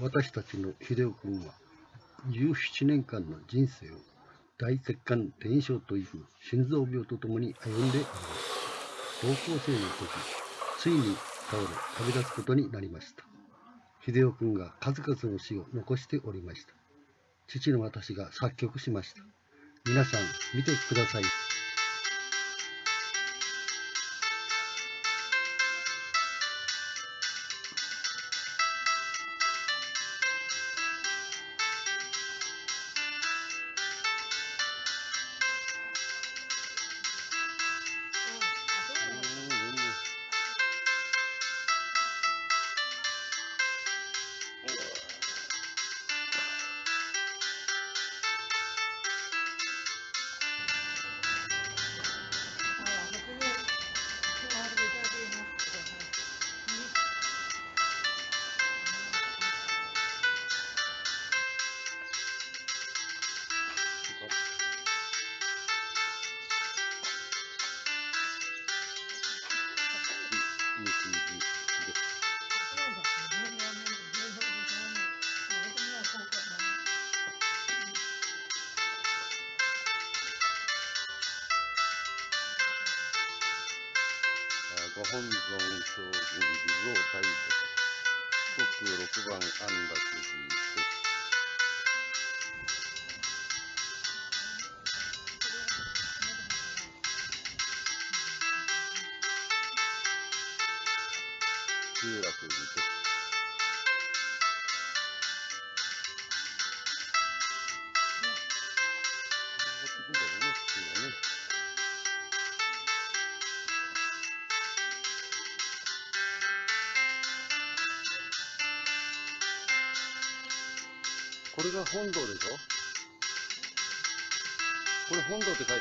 私たちの秀夫君は17年間の人生を大血管転移症という心臓病とともに歩んでおります高校生の時ついに倒れ旅立つことになりました。秀夫君が数々の詩を残しておりました父の私が作曲しました。皆さん見てください。ご本尊将軍地蔵大仏国六番安楽寺です。集落寺これが本堂でしょ？これ本堂って書いてるよ。